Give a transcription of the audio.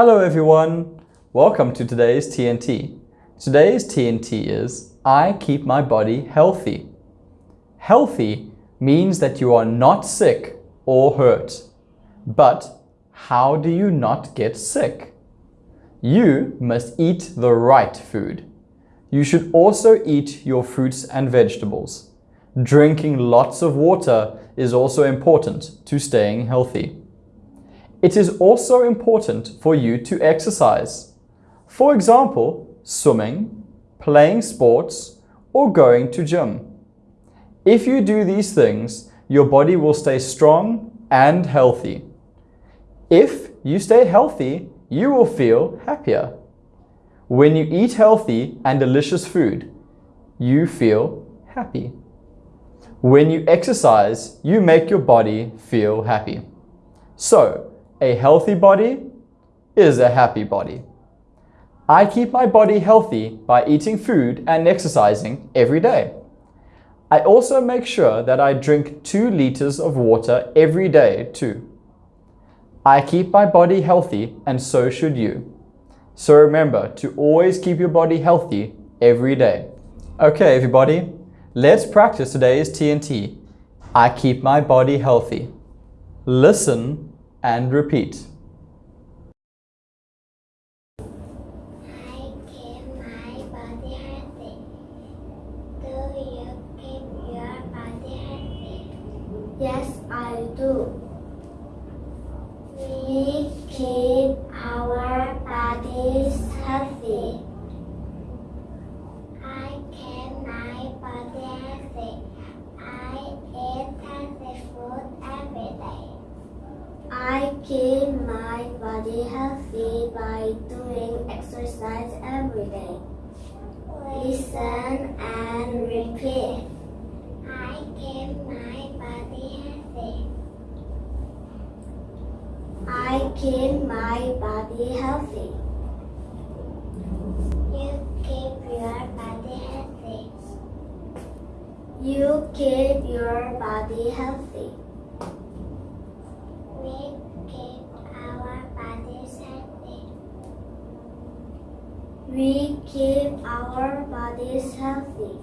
Hello everyone, welcome to today's TNT. Today's TNT is I keep my body healthy. Healthy means that you are not sick or hurt. But how do you not get sick? You must eat the right food. You should also eat your fruits and vegetables. Drinking lots of water is also important to staying healthy. It is also important for you to exercise. For example, swimming, playing sports, or going to gym. If you do these things, your body will stay strong and healthy. If you stay healthy, you will feel happier. When you eat healthy and delicious food, you feel happy. When you exercise, you make your body feel happy. So, a healthy body is a happy body. I keep my body healthy by eating food and exercising every day. I also make sure that I drink 2 liters of water every day too. I keep my body healthy and so should you. So remember to always keep your body healthy every day. Okay everybody, let's practice today's TNT. I keep my body healthy. Listen and repeat. Yes, I do. We keep our bodies healthy. I keep my body healthy. I eat healthy food every day. I keep my body healthy by doing exercise every day. Listen and repeat. I keep my body healthy. I keep my body healthy. You keep your body healthy. You keep your body healthy. We keep our bodies healthy. We keep our bodies healthy.